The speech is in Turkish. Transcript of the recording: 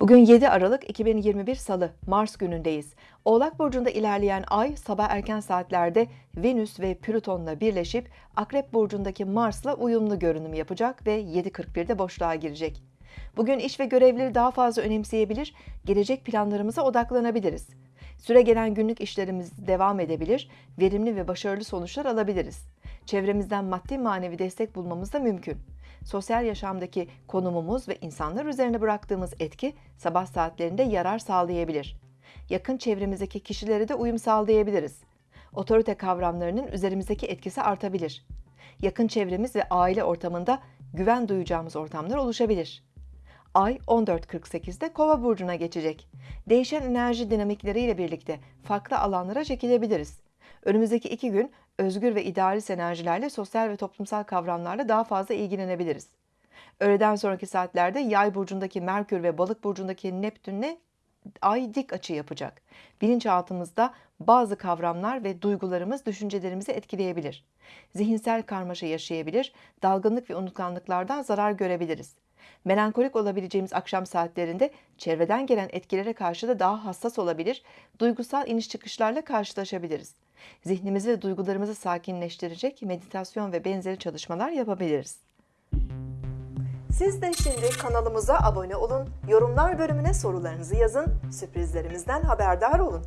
Bugün 7 Aralık 2021 Salı, Mars günündeyiz. Oğlak Burcu'nda ilerleyen ay sabah erken saatlerde Venüs ve Plüton'la birleşip Akrep Burcu'ndaki Mars'la uyumlu görünüm yapacak ve 7.41'de boşluğa girecek. Bugün iş ve görevleri daha fazla önemseyebilir, gelecek planlarımıza odaklanabiliriz. Süre gelen günlük işlerimiz devam edebilir, verimli ve başarılı sonuçlar alabiliriz. Çevremizden maddi manevi destek bulmamız da mümkün. Sosyal yaşamdaki konumumuz ve insanlar üzerine bıraktığımız etki sabah saatlerinde yarar sağlayabilir. Yakın çevremizdeki kişilere de uyum sağlayabiliriz. Otorite kavramlarının üzerimizdeki etkisi artabilir. Yakın çevremiz ve aile ortamında güven duyacağımız ortamlar oluşabilir. Ay 14.48'de Kova burcuna geçecek. Değişen enerji dinamikleriyle birlikte farklı alanlara çekilebiliriz. Önümüzdeki iki gün özgür ve idealist enerjilerle sosyal ve toplumsal kavramlarla daha fazla ilgilenebiliriz. Öğleden sonraki saatlerde Yay burcundaki Merkür ve Balık burcundaki Neptün'le Ay dik açı yapacak. Bilinçaltımızda bazı kavramlar ve duygularımız düşüncelerimizi etkileyebilir. Zihinsel karmaşa yaşayabilir, dalgınlık ve unutkanlıklardan zarar görebiliriz. Melankolik olabileceğimiz akşam saatlerinde çevreden gelen etkilere karşı da daha hassas olabilir, duygusal iniş çıkışlarla karşılaşabiliriz. Zihnimizi ve duygularımızı sakinleştirecek meditasyon ve benzeri çalışmalar yapabiliriz. Siz de şimdi kanalımıza abone olun, yorumlar bölümüne sorularınızı yazın, sürprizlerimizden haberdar olun.